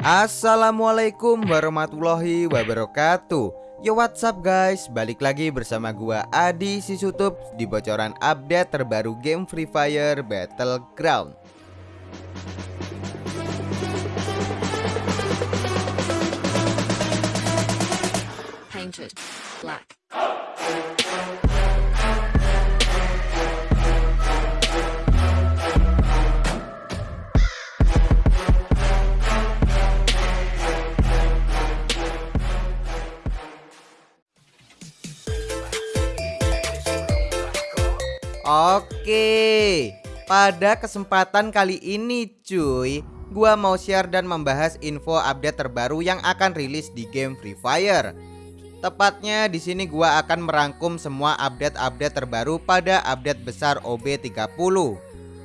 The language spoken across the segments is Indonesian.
Assalamualaikum warahmatullahi wabarakatuh. Yo what's up guys? Balik lagi bersama gua Adi Sisutup Di bocoran update terbaru game Free Fire Battleground. Painted Oke Pada kesempatan kali ini cuy Gua mau share dan membahas info update terbaru yang akan rilis di game Free Fire Tepatnya di sini gua akan merangkum semua update-update terbaru pada update besar OB30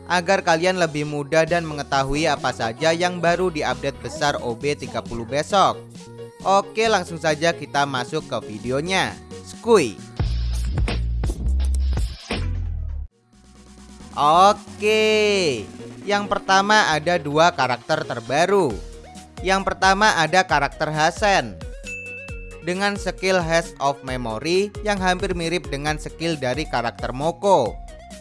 agar kalian lebih mudah dan mengetahui apa saja yang baru di update besar OB30 besok. Oke, langsung saja kita masuk ke videonya. Skuy. Oke, yang pertama ada dua karakter terbaru. Yang pertama ada karakter Hasan dengan skill Hash of Memory yang hampir mirip dengan skill dari karakter Moko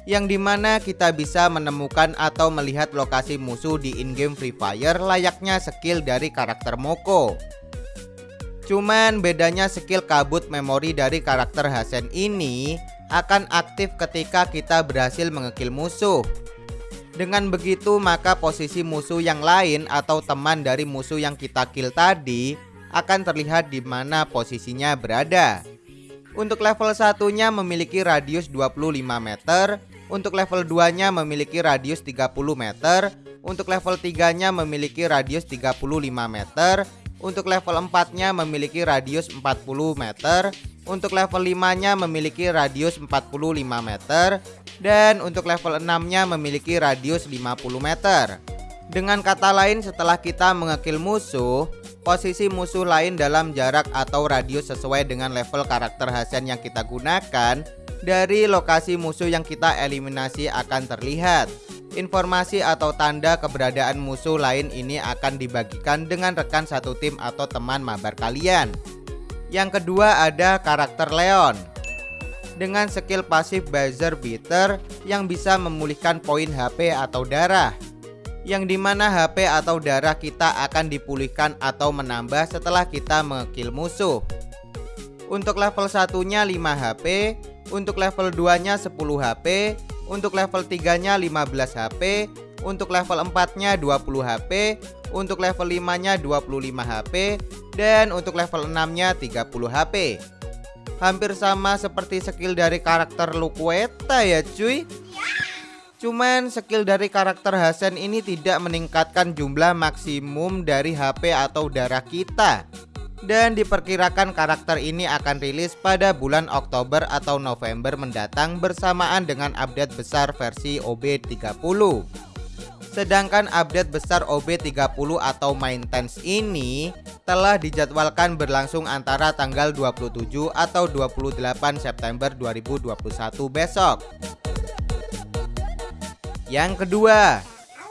yang di mana kita bisa menemukan atau melihat lokasi musuh di in-game Free Fire layaknya skill dari karakter Moko Cuman bedanya skill kabut memori dari karakter Hasan ini akan aktif ketika kita berhasil mengekill musuh. Dengan begitu maka posisi musuh yang lain atau teman dari musuh yang kita kill tadi akan terlihat di mana posisinya berada. Untuk level satunya memiliki radius 25 meter, untuk level 2-nya memiliki radius 30 meter, untuk level 3-nya memiliki radius 35 meter, untuk level 4-nya memiliki radius 40 meter, untuk level 5-nya memiliki radius 45 meter Dan untuk level 6-nya memiliki radius 50 meter. Dengan kata lain setelah kita mengekill musuh Posisi musuh lain dalam jarak atau radius sesuai dengan level karakter Hasan yang kita gunakan Dari lokasi musuh yang kita eliminasi akan terlihat. Informasi atau tanda keberadaan musuh lain ini akan dibagikan dengan rekan satu tim atau teman mabar kalian yang kedua ada karakter Leon. Dengan skill pasif Buzzer Beater yang bisa memulihkan poin HP atau darah. Yang di mana HP atau darah kita akan dipulihkan atau menambah setelah kita mengekill musuh. Untuk level satunya 5 HP untuk level 2 nya 10 HP untuk level 3 nya 15 HP untuk level 4 nya 20 HP untuk level 5 nya 25 HP dan untuk level 6 nya 30 HP Hampir sama seperti skill dari karakter Luqueta ya cuy. Cuman skill dari karakter Hasan ini tidak meningkatkan jumlah maksimum dari HP atau darah kita dan diperkirakan karakter ini akan rilis pada bulan Oktober atau November mendatang bersamaan dengan update besar versi OB30 Sedangkan update besar OB30 atau maintenance ini telah dijadwalkan berlangsung antara tanggal 27 atau 28 September 2021 besok. Yang kedua,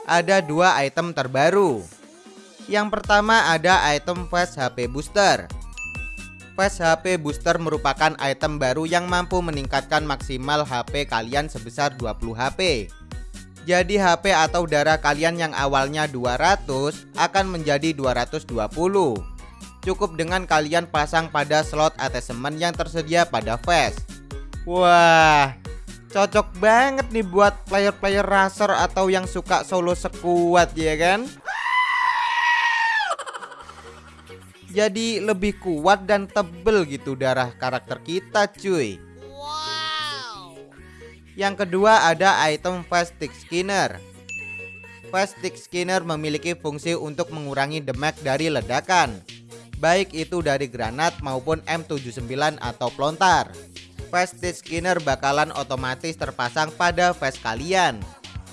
ada dua item terbaru. Yang pertama ada item Fast HP Booster. Fast HP Booster merupakan item baru yang mampu meningkatkan maksimal HP kalian sebesar 20 HP. Jadi HP atau darah kalian yang awalnya 200 akan menjadi 220 Cukup dengan kalian pasang pada slot attachment yang tersedia pada Fast Wah Cocok banget nih buat player-player racer atau yang suka solo sekuat ya kan Jadi lebih kuat dan tebel gitu darah karakter kita cuy. Yang kedua ada item Fast Stick Skinner. Fast Stick Skinner memiliki fungsi untuk mengurangi damage dari ledakan Baik itu dari granat maupun M79 atau pelontar. Fast Stick Skinner bakalan otomatis terpasang pada vest kalian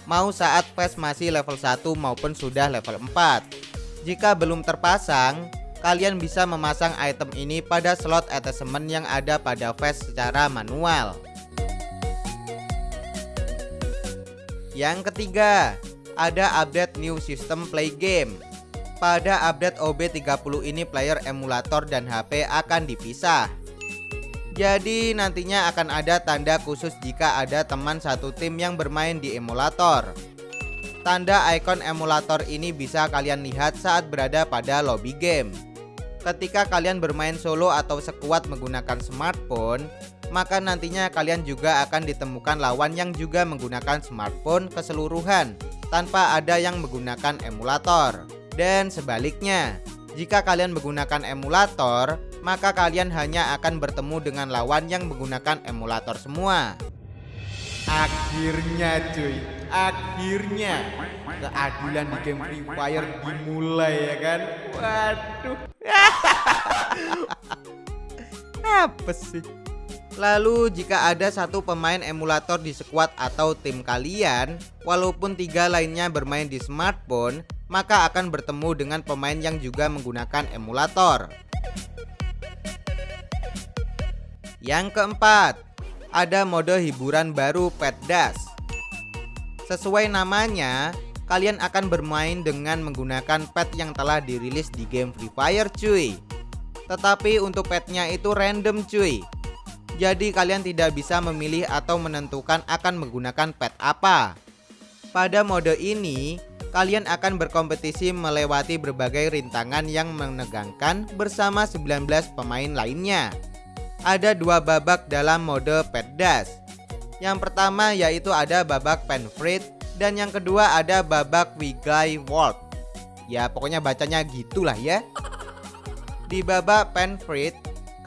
Mau saat vest masih level 1 maupun sudah level 4 Jika belum terpasang Kalian bisa memasang item ini pada slot attachment yang ada pada vest secara manual Yang ketiga, ada update new system play game. Pada update OB30 ini player emulator dan HP akan dipisah. Jadi nantinya akan ada tanda khusus jika ada teman satu tim yang bermain di emulator. Tanda ikon emulator ini bisa kalian lihat saat berada pada lobby game. Ketika kalian bermain solo atau sekuat menggunakan smartphone, maka nantinya kalian juga akan ditemukan lawan yang juga menggunakan smartphone keseluruhan tanpa ada yang menggunakan emulator. Dan sebaliknya, jika kalian menggunakan emulator, maka kalian hanya akan bertemu dengan lawan yang menggunakan emulator semua. Akhirnya cuy, akhirnya keadilan di game Free Fire dimulai ya kan. Waduh. Apa sih? Lalu jika ada satu pemain emulator di squad atau tim kalian, walaupun tiga lainnya bermain di smartphone, maka akan bertemu dengan pemain yang juga menggunakan emulator. Yang keempat, ada mode hiburan baru Pet Dash. Sesuai namanya, kalian akan bermain dengan menggunakan pet yang telah dirilis di game Free Fire cuy. Tetapi untuk petnya itu random cuy. Jadi kalian tidak bisa memilih atau menentukan akan menggunakan pet apa. Pada mode ini, kalian akan berkompetisi melewati berbagai rintangan yang menegangkan bersama 19 pemain lainnya. Ada dua babak dalam mode pet dash. Yang pertama yaitu ada babak penfrit dan yang kedua ada babak Wigley World. Ya pokoknya bacanya gitulah ya. Di babak penfrit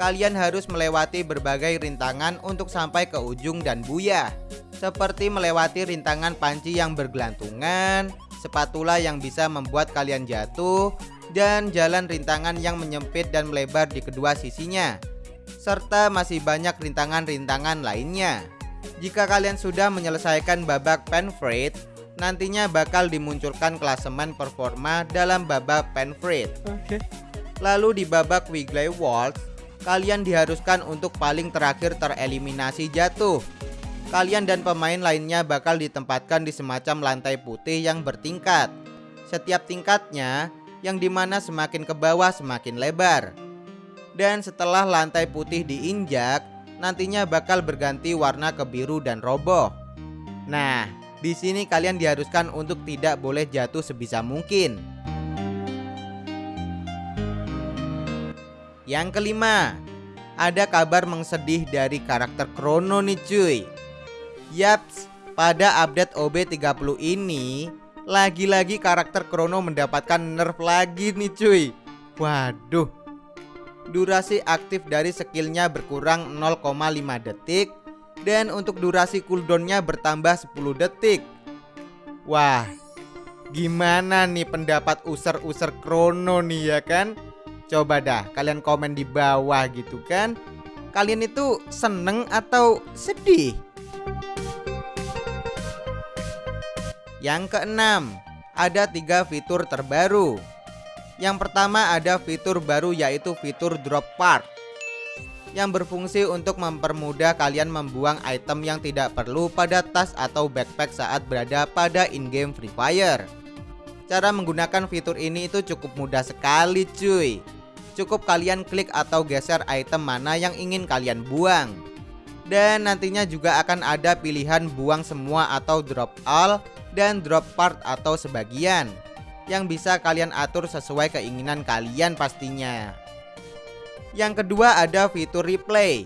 kalian harus melewati berbagai rintangan untuk sampai ke ujung dan buyah. Seperti melewati rintangan panci yang bergelantungan, spatula yang bisa membuat kalian jatuh, dan jalan rintangan yang menyempit dan melebar di kedua sisinya. Serta masih banyak rintangan-rintangan lainnya. Jika kalian sudah menyelesaikan babak penfrit, nantinya bakal dimunculkan klasemen performa dalam babak penfrit. Oke. Lalu di babak Wigley World, kalian diharuskan untuk paling terakhir tereliminasi jatuh. Kalian dan pemain lainnya bakal ditempatkan di semacam lantai putih yang bertingkat. Setiap tingkatnya, yang di mana semakin ke bawah semakin lebar. Dan setelah lantai putih diinjak, nantinya bakal berganti warna ke biru dan roboh. Nah, di sini kalian diharuskan untuk tidak boleh jatuh sebisa mungkin. Yang kelima, ada kabar mengsedih dari karakter Chrono nih cuy. Yaps, pada update OB30 ini lagi-lagi karakter Chrono mendapatkan nerf lagi nih cuy. Waduh. Durasi aktif dari skillnya berkurang 0,5 detik dan untuk durasi cooldownnya bertambah 10 detik. Wah, gimana nih pendapat user-user Chrono nih ya kan? Coba dah kalian komen di bawah gitu kan. Kalian itu seneng atau sedih? Yang keenam, ada tiga fitur terbaru. Yang pertama ada fitur baru yaitu fitur drop part yang berfungsi untuk mempermudah kalian membuang item yang tidak perlu pada tas atau backpack saat berada pada in-game Free Fire. Cara menggunakan fitur ini itu cukup mudah sekali cuy. Cukup kalian klik atau geser item mana yang ingin kalian buang. Dan nantinya juga akan ada pilihan buang semua atau drop all dan drop part atau sebagian yang bisa kalian atur sesuai keinginan kalian pastinya. Yang kedua ada fitur replay.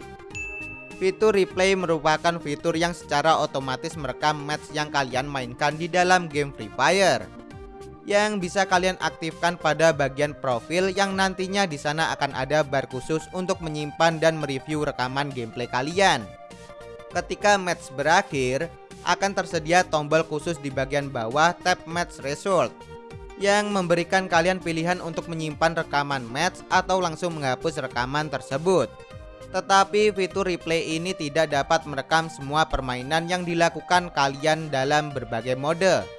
Fitur replay merupakan fitur yang secara otomatis merekam match yang kalian mainkan di dalam game Free Fire. Yang bisa kalian aktifkan pada bagian profil yang nantinya di sana akan ada bar khusus untuk menyimpan dan mereview rekaman gameplay kalian. Ketika match berakhir, akan tersedia tombol khusus di bagian bawah tab match result yang memberikan kalian pilihan untuk menyimpan rekaman match atau langsung menghapus rekaman tersebut. Tetapi fitur replay ini tidak dapat merekam semua permainan yang dilakukan kalian dalam berbagai mode.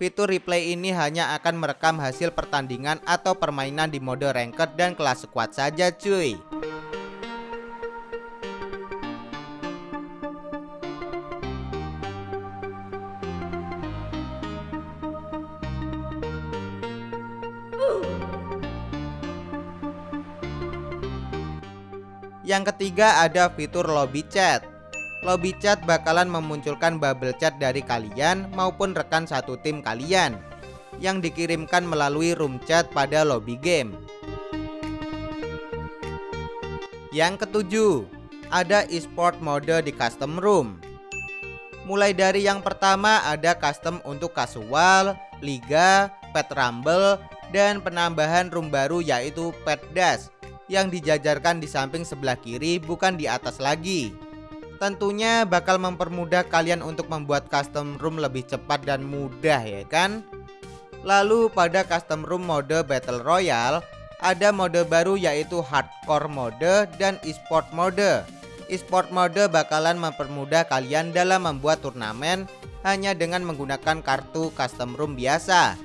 Fitur replay ini hanya akan merekam hasil pertandingan atau permainan di mode ranked dan kelas squad saja cuy. Yang ketiga ada fitur lobby chat. Lobby chat bakalan memunculkan bubble chat dari kalian maupun rekan satu tim kalian yang dikirimkan melalui room chat pada lobby game. Yang ketujuh, ada e-sport mode di custom room. Mulai dari yang pertama ada custom untuk kasual, liga, pet rumble, dan penambahan room baru yaitu pet dash yang dijajarkan di samping sebelah kiri bukan di atas lagi. Tentunya bakal mempermudah kalian untuk membuat custom room lebih cepat dan mudah ya kan? Lalu pada custom room mode Battle Royale ada mode baru yaitu hardcore mode dan esport mode. Esport mode bakalan mempermudah kalian dalam membuat turnamen hanya dengan menggunakan kartu custom room biasa.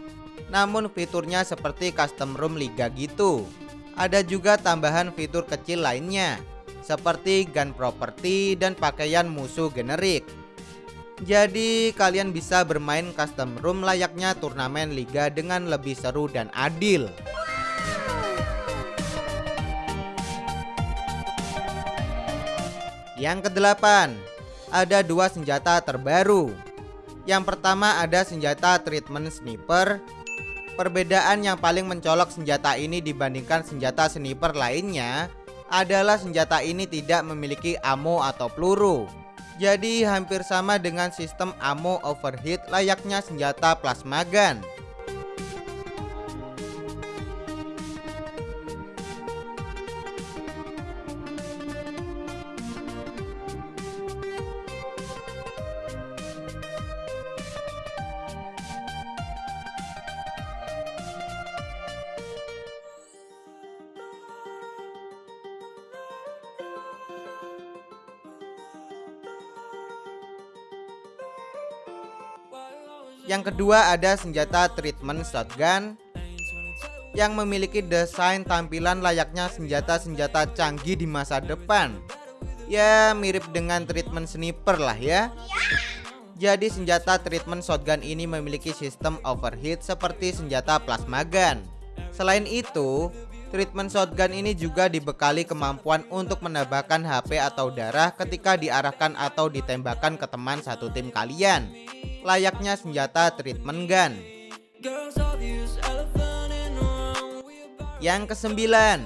Namun fiturnya seperti custom room liga gitu. Ada juga tambahan fitur kecil lainnya seperti gun property dan pakaian musuh generik. Jadi kalian bisa bermain custom room layaknya turnamen liga dengan lebih seru dan adil. Yang kedelapan, ada dua senjata terbaru. Yang pertama ada senjata treatment sniper Perbedaan yang paling mencolok senjata ini dibandingkan senjata sniper lainnya adalah senjata ini tidak memiliki ammo atau peluru. Jadi hampir sama dengan sistem ammo overheat layaknya senjata plasma gun. Yang kedua ada senjata treatment shotgun yang memiliki desain tampilan layaknya senjata-senjata canggih di masa depan. Ya mirip dengan treatment sniper lah ya. Jadi senjata treatment shotgun ini memiliki sistem overheat seperti senjata plasma gun. Selain itu, treatment shotgun ini juga dibekali kemampuan untuk menambahkan HP atau darah ketika diarahkan atau ditembakkan ke teman satu tim kalian layaknya senjata treatment gun. Yang kesembilan,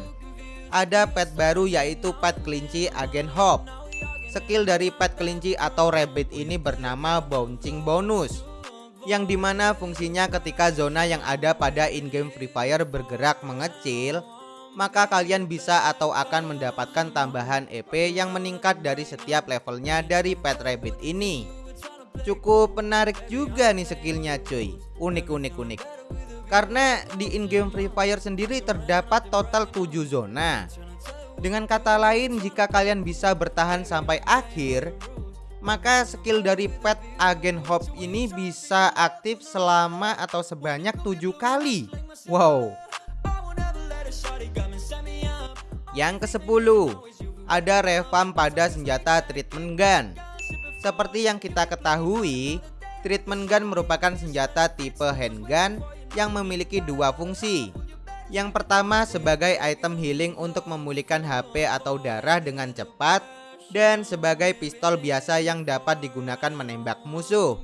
ada pet baru yaitu pet kelinci agen hop. Skill dari pet kelinci atau rabbit ini bernama bouncing bonus yang di mana fungsinya ketika zona yang ada pada in-game Free Fire bergerak mengecil maka kalian bisa atau akan mendapatkan tambahan EP yang meningkat dari setiap levelnya dari pet rabbit ini Cukup menarik juga nih skillnya cuy. Unik unik unik. Karena di in-game Free Fire sendiri terdapat total 7 zona. Dengan kata lain jika kalian bisa bertahan sampai akhir Maka skill dari pet agen hop ini bisa aktif selama atau sebanyak 7 kali. Wow. Yang ke 10 Ada revamp pada senjata treatment gun seperti yang kita ketahui, treatment gun merupakan senjata tipe handgun yang memiliki dua fungsi. Yang pertama sebagai item healing untuk memulihkan HP atau darah dengan cepat dan sebagai pistol biasa yang dapat digunakan menembak musuh.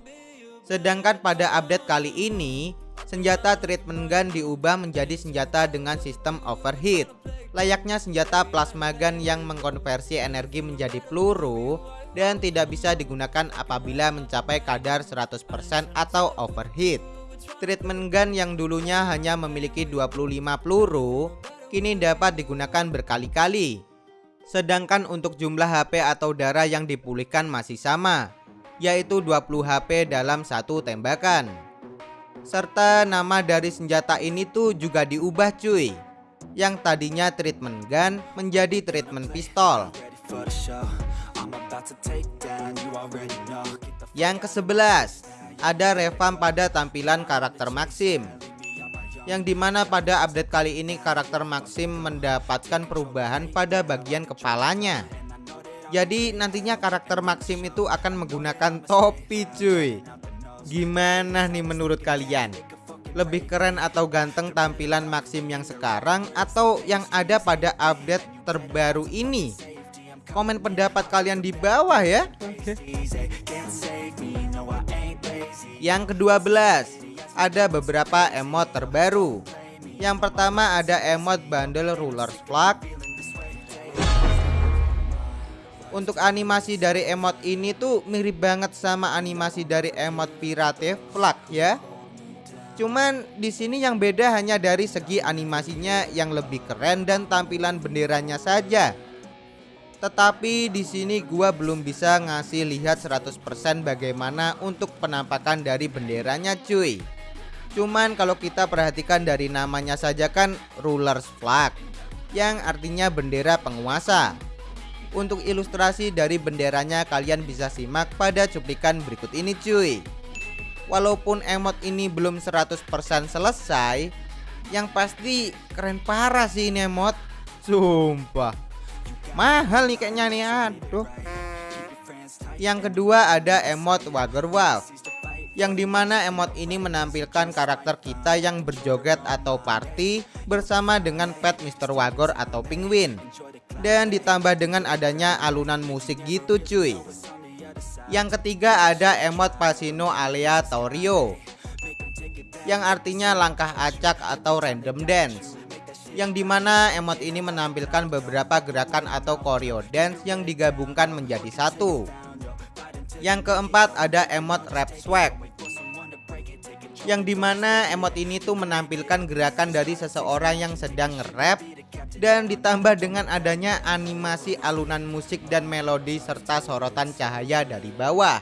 Sedangkan pada update kali ini, senjata treatment gun diubah menjadi senjata dengan sistem overheat. Layaknya senjata plasma gun yang mengkonversi energi menjadi peluru dan tidak bisa digunakan apabila mencapai kadar 100% atau overheat. Treatment gun yang dulunya hanya memiliki 25 peluru, kini dapat digunakan berkali-kali. Sedangkan untuk jumlah HP atau darah yang dipulihkan masih sama, yaitu 20 HP dalam satu tembakan. Serta nama dari senjata ini tuh juga diubah cuy. Yang tadinya treatment gun menjadi treatment pistol. Yang ke-11 Ada revamp pada tampilan karakter Maxim. Yang di mana pada update kali ini karakter Maxim mendapatkan perubahan pada bagian kepalanya. Jadi nantinya karakter Maxim itu akan menggunakan topi cuy. Gimana nih menurut kalian? Lebih keren atau ganteng tampilan Maxim yang sekarang atau yang ada pada update terbaru ini? Komen pendapat kalian di bawah ya. Yang kedua belas, ada beberapa emot terbaru. Yang pertama ada emot bundle ruler flag. Untuk animasi dari emot ini tuh mirip banget sama animasi dari emot pirate flag ya. Cuman di sini yang beda hanya dari segi animasinya yang lebih keren dan tampilan benderanya saja. Tetapi di sini gua belum bisa ngasih lihat 100% bagaimana untuk penampakan dari benderanya cuy. Cuman kalau kita perhatikan dari namanya saja kan rulers flag yang artinya bendera penguasa. Untuk ilustrasi dari benderanya kalian bisa simak pada cuplikan berikut ini cuy. Walaupun emot ini belum 100% selesai, yang pasti keren parah sih ini emot. Sumpah. Mahal nih kayaknya nih aduh. Yang kedua ada emot Wagger Wolf yang di mana emot ini menampilkan karakter kita yang berjoget atau party bersama dengan pet Mr. Wagor atau penguin dan ditambah dengan adanya alunan musik gitu cuy yang ketiga ada emot Pasino alia Torio Yang artinya langkah acak atau random dance Yang di mana emot ini menampilkan beberapa gerakan atau choreo dance yang digabungkan menjadi satu Yang keempat ada emot rap swag yang di mana emot ini tuh menampilkan gerakan dari seseorang yang sedang nge-rap dan ditambah dengan adanya animasi alunan musik dan melodi serta sorotan cahaya dari bawah.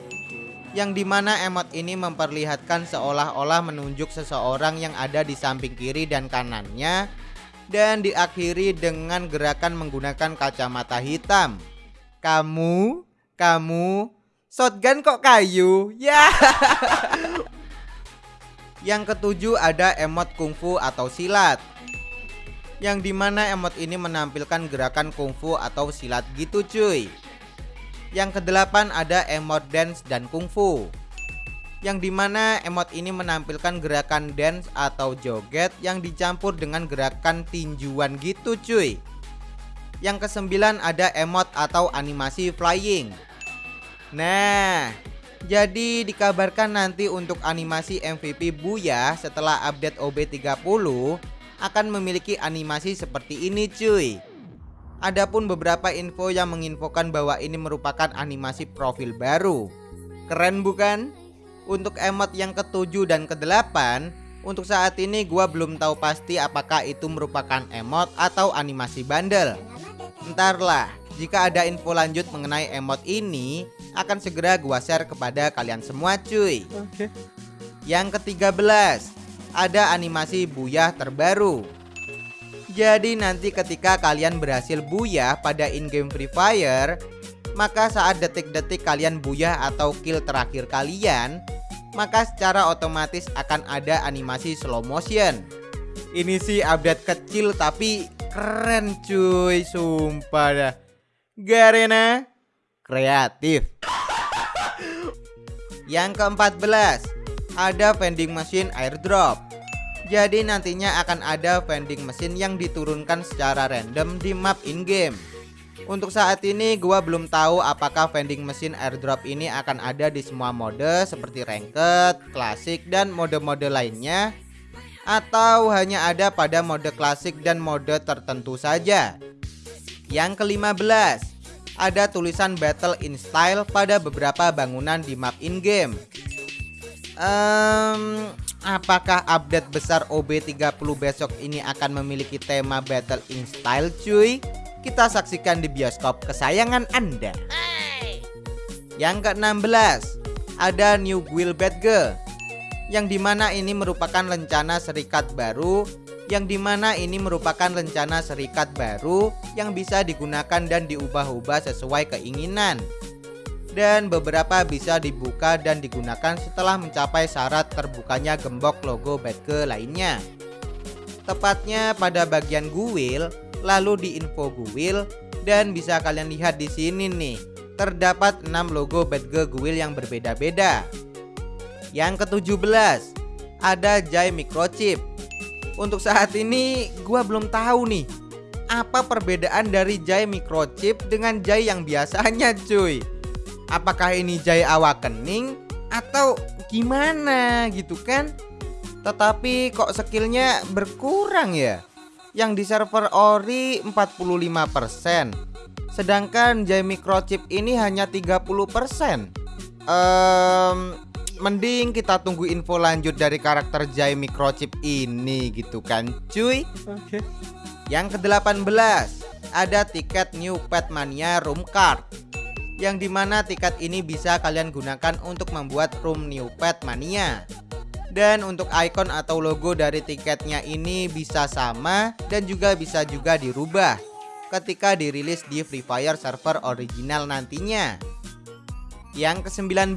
yang di mana emot ini memperlihatkan seolah-olah menunjuk seseorang yang ada di samping kiri dan kanannya dan diakhiri dengan gerakan menggunakan kacamata hitam. Kamu, kamu, shotgun kok kayu? Ya. Yang ketujuh ada emot kungfu atau silat Yang di mana emot ini menampilkan gerakan kungfu atau silat gitu cuy Yang kedelapan ada emot dance dan kungfu Yang di mana emot ini menampilkan gerakan dance atau joget yang dicampur dengan gerakan tinjuan gitu cuy. Yang kesembilan ada emot atau animasi flying. Nah jadi dikabarkan nanti untuk animasi MVP Buya setelah update OB30 akan memiliki animasi seperti ini cuy. Adapun beberapa info yang menginfokan bahwa ini merupakan animasi profil baru. Keren bukan? Untuk emot yang ketujuh dan kedelapan, untuk saat ini gua belum tahu pasti apakah itu merupakan emot atau animasi bandel. Entarlah, jika ada info lanjut mengenai emot ini, akan segera gua share kepada kalian semua cuy Oke Yang ketiga belas Ada animasi buyah terbaru Jadi nanti ketika kalian berhasil buyah pada in-game Free Fire Maka saat detik-detik kalian buyah atau kill terakhir kalian Maka secara otomatis akan ada animasi slow motion. Ini sih update kecil tapi keren cuy Sumpah dah. Garena kreatif. Yang keempat Ada vending machine airdrop Jadi nantinya akan ada vending machine yang diturunkan secara random di map in-game untuk saat ini gua belum tahu apakah vending machine airdrop ini akan ada di semua mode seperti ranked, klasik dan mode-mode lainnya atau hanya ada pada mode klasik dan mode tertentu saja. Yang kelima belas ada tulisan Battle in Style pada beberapa bangunan di map in-game. Um, apakah update besar OB30 besok ini akan memiliki tema Battle in Style cuy? Kita saksikan di bioskop kesayangan Anda. Yang ke-16 ada New Guild Badge yang di mana ini merupakan rencana serikat baru yang di mana ini merupakan rencana serikat baru yang bisa digunakan dan diubah-ubah sesuai keinginan. Dan beberapa bisa dibuka dan digunakan setelah mencapai syarat terbukanya gembok logo Batge lainnya. Tepatnya pada bagian guil, lalu di info guil dan bisa kalian lihat di sini nih, terdapat 6 logo Batge guil yang berbeda-beda. Yang ke-17, ada Jai Microchip. Untuk saat ini gua belum tahu nih apa perbedaan dari Jai Microchip dengan Jai yang biasanya cuy apakah ini Jai Awakening atau gimana gitu kan? Tetapi kok skillnya berkurang ya? Yang di server Ori 45% sedangkan Jai Microchip ini hanya 30% um, mending kita tunggu info lanjut dari karakter Jai Microchip ini gitu kan cuy. Oke. yang ke-18 ada tiket New Pet Mania Room Card yang di mana tiket ini bisa kalian gunakan untuk membuat room new pet mania. Dan untuk icon atau logo dari tiketnya ini bisa sama dan juga bisa juga dirubah ketika dirilis di Free Fire server original nantinya. Yang ke-19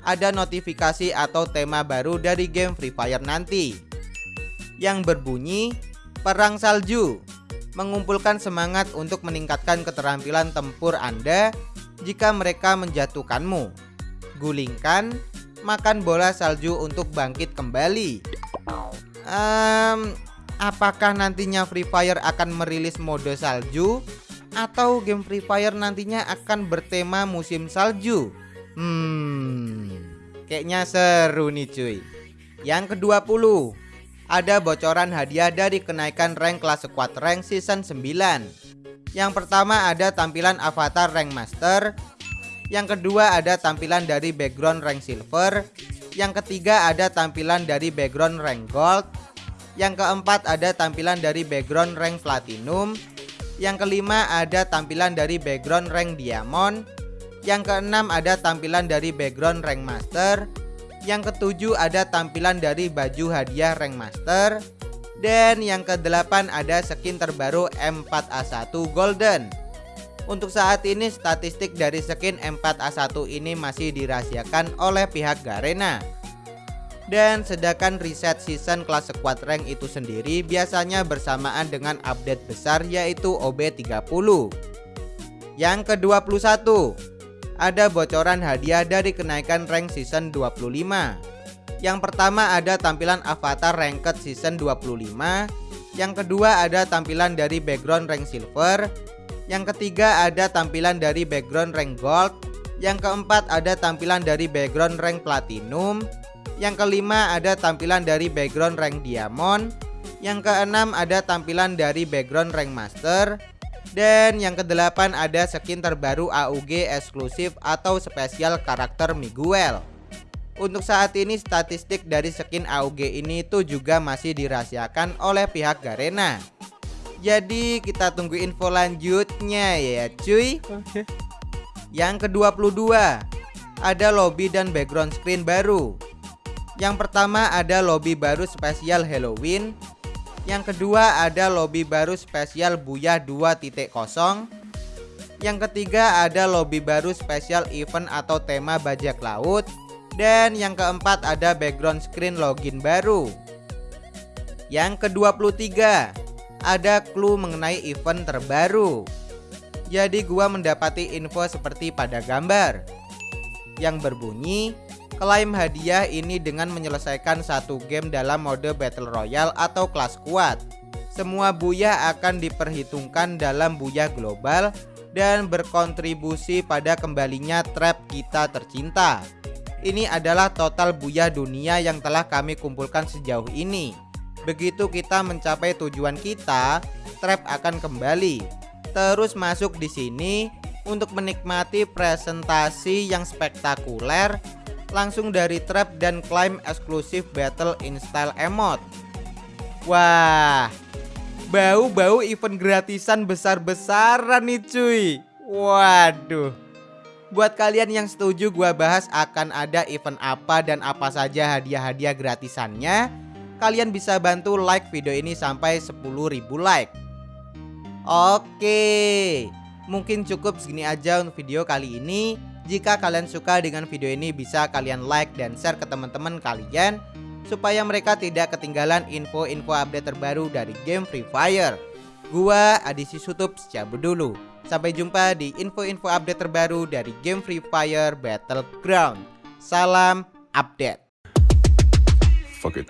ada notifikasi atau tema baru dari game Free Fire nanti. Yang berbunyi Perang Salju. Mengumpulkan semangat untuk meningkatkan keterampilan tempur Anda jika mereka menjatuhkanmu. Gulingkan, makan bola salju untuk bangkit kembali. Um, apakah nantinya Free Fire akan merilis mode salju atau game Free Fire nantinya akan bertema musim salju? Hmm, kayaknya seru nih cuy. Yang ke-20, ada bocoran hadiah dari kenaikan rank kelas squad rank season 9. Yang pertama ada tampilan avatar rank master. Yang kedua ada tampilan dari background rank silver. Yang ketiga ada tampilan dari background rank gold. Yang keempat ada tampilan dari background rank platinum. Yang kelima ada tampilan dari background rank diamond. Yang keenam ada tampilan dari background rank master. Yang ketujuh ada tampilan dari baju hadiah rank master dan yang ke-8 ada skin terbaru M4A1 Golden. Untuk saat ini statistik dari skin M4A1 ini masih dirahasiakan oleh pihak Garena. Dan sedangkan reset season kelas squad rank itu sendiri biasanya bersamaan dengan update besar yaitu OB30 Yang ke-21 Ada bocoran hadiah dari kenaikan rank season 25 yang pertama ada tampilan avatar ranked season 25 Yang kedua ada tampilan dari background rank silver. Yang ketiga ada tampilan dari background rank gold. Yang keempat ada tampilan dari background rank platinum. Yang kelima ada tampilan dari background rank diamond. Yang keenam ada tampilan dari background rank master. Dan yang kedelapan ada skin terbaru AUG eksklusif atau spesial karakter Miguel untuk saat ini statistik dari skin AUG ini tuh juga masih dirahasiakan oleh pihak Garena. Jadi kita tunggu info lanjutnya ya cuy. Oke. Yang ke-22 ada lobby dan background screen baru. Yang pertama ada lobby baru spesial Halloween. Yang kedua ada lobby baru spesial Buya 2.0. Yang ketiga ada lobby baru spesial event atau tema bajak laut. Dan yang keempat ada background screen login baru. Yang ke-23 Ada clue mengenai event terbaru. Jadi gua mendapati info seperti pada gambar. Yang berbunyi Klaim hadiah ini dengan menyelesaikan satu game dalam mode Battle Royale atau kelas kuat. Semua buya akan diperhitungkan dalam buya global dan berkontribusi pada kembalinya trap kita tercinta ini adalah total buya dunia yang telah kami kumpulkan sejauh ini. Begitu kita mencapai tujuan kita, trap akan kembali. Terus masuk di sini untuk menikmati presentasi yang spektakuler langsung dari trap dan climb eksklusif battle in style emote. Wah, bau-bau event gratisan besar-besaran nih cuy. Waduh. Buat kalian yang setuju gua bahas akan ada event apa dan apa saja hadiah-hadiah gratisannya Kalian bisa bantu like video ini sampai 10.000 like Oke Mungkin cukup segini aja untuk video kali ini Jika kalian suka dengan video ini bisa kalian like dan share ke teman-teman kalian supaya mereka tidak ketinggalan info-info update terbaru dari game Free Fire. Gua Adisi Sutup cabut dulu. Sampai jumpa di info-info update terbaru dari game Free Fire Battleground. Salam update. Fuck it.